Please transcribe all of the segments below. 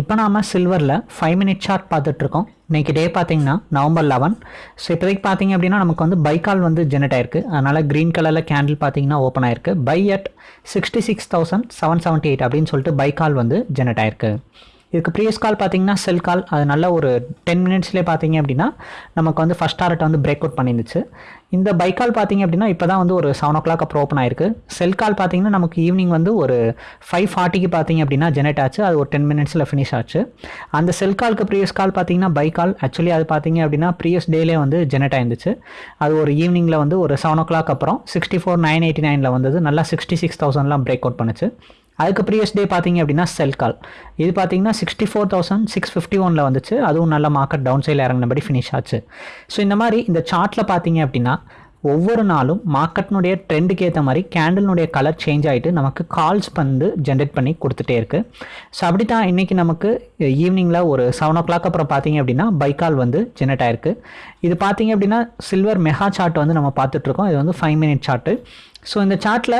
இப்போ நாம் சில்வரில் ஃபைவ் மினிட் சார்ட் பார்த்துட்ருக்கோம். இன்றைக்கி டே பார்த்தீங்கன்னா நவம்பர் லெவன் ஸோ இப்போதைக்கு பார்த்தீங்க அப்படின்னா நமக்கு வந்து பைக்கால் வந்து ஜெனரேட் ஆயிருக்கு. அதனால் க்ரீன் கலரில் கேண்டில் பார்த்தீங்கன்னா ஓப்பன் ஆயிருக்கு. Buy at sixty six thousand seven seventy eight அப்படின்னு சொல்லிட்டு பைக்கால் வந்து ஜெனரேட் ஆயிருக்கு. இதுக்கு ப்ரீவியஸ் கால் பார்த்தீங்கன்னா செல் கால் அது நல்ல ஒரு டென் மினிட்ஸ்லேயே பார்த்தீங்க அப்படின்னா நமக்கு வந்து ஃபஸ்ட் டாரட் வந்து பிரேக் அவுட் பண்ணிருந்துச்சு. இந்த பைக் கால் பார்த்தீங்க அப்படின்னா இப்போ தான் வந்து ஒரு செவன் ஓ கிளாக் அப்புறம் ஓப்பன் ஆயிருக்கு. செல் கால் பார்த்தீங்கன்னா நமக்கு ஈவினிங் வந்து ஒரு ஃபைவ் ஃபார்ட்டிக்கு பார்த்தீங்க அப்படின்னா ஜெனரேட் ஆச்சு. அது ஒரு டென் மினிட்ஸில் ஃபினிஷ் ஆச்சு. அந்த செல் கால்க்கு ப்ரீவியஸ் கால் பார்த்தீங்கன்னா பைக் கால் ஆக்சுவலி அது பார்த்தீங்க அப்படின்னா ப்ரீவியஸ் டேலே வந்து ஜெனரேட் ஆயிருந்துச்சு. அது ஒரு ஈவினிங்கில் வந்து ஒரு செவன் ஓ கிளாக் அப்புறம் சிக்ஸ்டி ஃபோர் நைன் எயிட்டி நைனில் வந்தது. நல்லா சிக்ஸ்டி சிக்ஸ் தௌசண்ட்லாம் பிரேக் அவுட் பண்ணுச்சு. அதுக்கு ப்ரீவியஸ் டே பார்த்தீங்க அப்படின்னா செல் கால் இது பார்த்தீங்கன்னா sixty four thousand six fifty ஒனில் வந்துச்சு. அதுவும் நல்ல மார்க்கெட் டவுன் சைடில் இறங்கினபடி ஃபினிஷ் ஆச்சு. ஸோ இந்த மாதிரி இந்த சார்ட்டில் பார்த்தீங்க அப்படின்னா ஒவ்வொரு நாளும் மார்க்கெட்னுடைய ட்ரெண்டுக்கு ஏற்ற மாதிரி கேண்டலினுடைய கலர் சேஞ்ச் ஆகிட்டு நமக்கு கால்ஸ் வந்து ஜென்ரேட் பண்ணி கொடுத்துட்டே இருக்குது ஸோ அப்படி தான் இன்றைக்கி நமக்கு ஈவினிங்கில் ஒரு செவன் ஓ கிளாக் அப்புறம் பார்த்தீங்க அப்படின்னா பைக்கால் வந்து ஜென்ரேட் ஆயிருக்கு. இது பார்த்தீங்க அப்படின்னா சில்வர் மெகா சார்ட் வந்து நம்ம பார்த்துட்ருக்கோம் இது வந்து ஃபைவ் மினிட் சார்ட்டு ஸோ இந்த சார்ட்டில்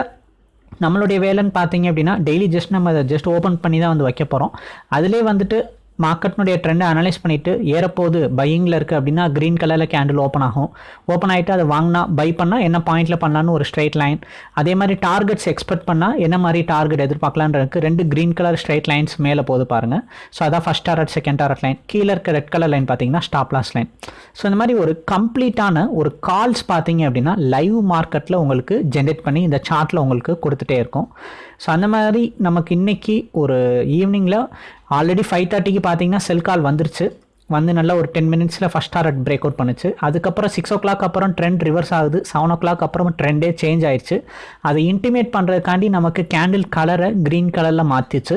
நம்மளுடைய வேலைன்னு பார்த்தீங்க அப்படின்னா டெய்லி ஜஸ்ட் நம்ம அதை ஜஸ்ட் ஓப்பன் பண்ணி தான் வந்து வைக்க போகிறோம் அதிலே வந்துட்டு மார்க்கெட்னுடைய ட்ரெண்டை அனலைஸ் பண்ணிவிட்டு ஏறப்போது பையிங்கில் இருக்குது அப்படின்னா க்ரீன் கலரில் கேண்டில் ஓப்பன் ஆகும். ஓப்பன் ஆகிட்டு அதை வாங்கினா பை பண்ணால் என்ன பாயிண்டில் பண்ணலான்னு ஒரு ஸ்ட்ரைட் லைன் அதே மாதிரி டார்கெட்ஸ் எக்ஸ்பெக்ட் பண்ணால் என்ன மாதிரி டார்கெட் எதிர்பார்க்கலான்றதுக்கு ரெண்டு க்ரீன் கலர் ஸ்ட்ரைட் லைன்ஸ் மேலே போது பாருங்கள் ஸோ அதான் first target second target line கீழே இருக்க ரெட் கலர் லைன் பார்த்தீங்கன்னா ஸ்டாப் லாஸ் லைன் ஸோ இந்த மாதிரி ஒரு கம்ப்ளீட்டான ஒரு கால்ஸ் பார்த்தீங்க அப்படின்னா லைவ் மார்க்கெட்டில் உங்களுக்கு ஜென்ரேட் பண்ணி இந்த சார்ட்டில் உங்களுக்கு கொடுத்துட்டே இருக்கும். ஸோ அந்த மாதிரி நமக்கு இன்றைக்கி ஒரு ஈவினிங்கில் ஆல்ரெடி ஃபைவ் தேர்ட்டிக்கு பார்த்தீங்கன்னா செல் கால் வந்துருச்சு. வந்து நல்லா ஒரு டென் மினிட்ஸில் ஃபஸ்ட் டாரட் பிரேக் அவுட் பண்ணுச்சு. அதுக்கப்புறம் சிக்ஸ் ஓ கிளாக் அப்புறம் ட்ரெண்ட் ரிவர்ஸ் ஆகுது. செவன் ஓ கிளாக் அப்புறம் ட்ரெண்டே சேஞ்ச் ஆயிடுச்சு அதை இன்டிமேட் பண்ணுறதுக்காண்டி நமக்கு கேண்டில் கலரை க்ரீன் கலரில் மாற்றிச்சு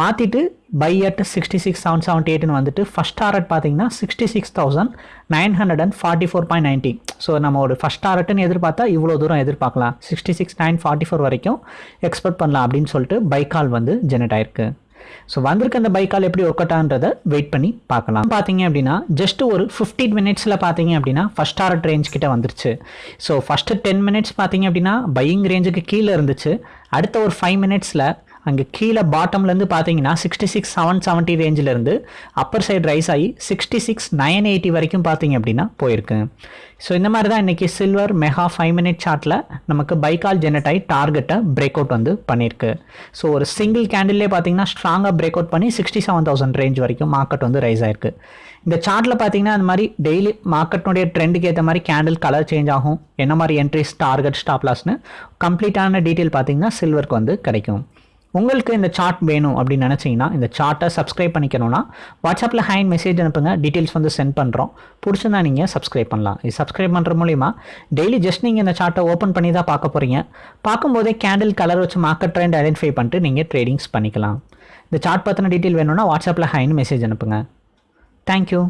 மாற்றிட்டு buy at sixty six seven seventy எயிட்னு வந்துட்டு ஃபஸ்ட் டாரட் பார்த்தீங்கன்னா sixty six thousand nine hundred and forty four point ninety so நம்ம ஒரு ஃபஸ்ட் டாரட்னு எதிர்பார்த்தா இவ்வளோ தூரம் எதிர்பார்க்கலாம். Sixty six nine forty four வரைக்கும் எக்ஸ்பெக்ட் பண்ணலாம் அப்படின்னு சொல்லிட்டு பைக்கால் வந்து ஜெனரேட் ஆயிருக்கு. ஸோ வந்திருக்க அந்த பைக்கால் எப்படி ஒர்க் அவுட் வெயிட் பண்ணி பார்க்கலாம். பார்த்தீங்க அப்படின்னா ஜஸ்ட் ஒரு ஃபிஃப்டீன் மினிட்ஸில் பார்த்தீங்க அப்படின்னா ஃபஸ்ட் டாரட் ரேஞ்ச் கிட்ட வந்துருச்சு. ஸோ ஃபஸ்ட்டு டென் மினிட்ஸ் பார்த்தீங்க அப்படின்னா பையிங் ரேஞ்சுக்கு கீழே இருந்துச்சு. அடுத்த ஒரு ஃபைவ் மினிட்ஸில் அங்கே கீழே பாட்டம்லேருந்து பார்த்தீங்கன்னா சிக்ஸ்டி சிக்ஸ் செவன் செவன்ட்டி ரேஞ்சிலேருந்து அப்பர் சைடு ரைஸ் ஆகி சிக்ஸ்டி சிக்ஸ் நைன் எயிட்டி வரைக்கும் பார்த்தீங்க அப்படின்னா போயிருக்கு. ஸோ இந்த மாதிரி தான் இன்றைக்கி சில்வர் மெகா ஃபைவ் மினிட் சார்ட்டில் நமக்கு பைக்கால் ஜெனரேட் ஆகி டார்கெட்டை பிரேக் அவுட் வந்து பண்ணியிருக்கு ஸோ ஒரு சிங்கிள் கேண்டில்லே பார்த்தீங்கன்னா ஸ்ட்ராங்காக பிரேக் அவுட் பண்ணி சிக்ஸ்டி செவன் தௌசண்ட் ரேஞ்ச் வரைக்கும் மார்க்கெட் வந்து ரைஸ் ஆயிருக்கு. இந்த சார்ட்டில் பார்த்தீங்கன்னா அந்த மாதிரி டெய்லி மார்க்கெட்னுடைய ட்ரெண்டுக்கு ஏற்ற மாதிரி கேண்டில் கலர் சேஞ்ச் ஆகும். என்ன மாதிரி என்ட்ரிஸ் டார்கெட் ஸ்டாப்லாஸ்னு கம்ப்ளீட்டான டீட்டெயில் பார்த்தீங்கன்னா சில்வருக்கு வந்து கிடைக்கும். உங்களுக்கு இந்த சார்ட் வேணும் அப்படின்னு நினச்சிங்கன்னா இந்த சார்ட்டை சப்ஸ்கிரைப் பண்ணிக்கணும்னா வாட்ஸ்அப்பில் ஹேண்ட் மெசேஜ் அனுப்புங்க. டீட்டெயில்ஸ் வந்து சென்ட் பண்ணுறோம் பிடிச்சிருந்தா நீங்கள் சப்ஸ்கிரைப் பண்ணலாம். இது சப்ஸ்கிரைப் பண்ணுற மூலிமா டெய்லி ஜஸ்ட் நீங்கள் இந்த சார்ட்டை ஓப்பன் பண்ணி தான் பார்க்க போகிறீங்க பார்க்கும்போதே கேண்டில் கலர் வச்சு மார்க்கெட் ட்ரெண்ட் ஐடென்டிஃபை பண்ணிட்டு நீங்கள் ட்ரேடிங்ஸ் பண்ணிக்கலாம். இந்த சார்ட் பற்றின டீட்டெயில் வேணும்னா வாட்ஸ்அப்பில் ஹைன்னு மெசேஜ் அனுப்புங்க. தேங்க்யூ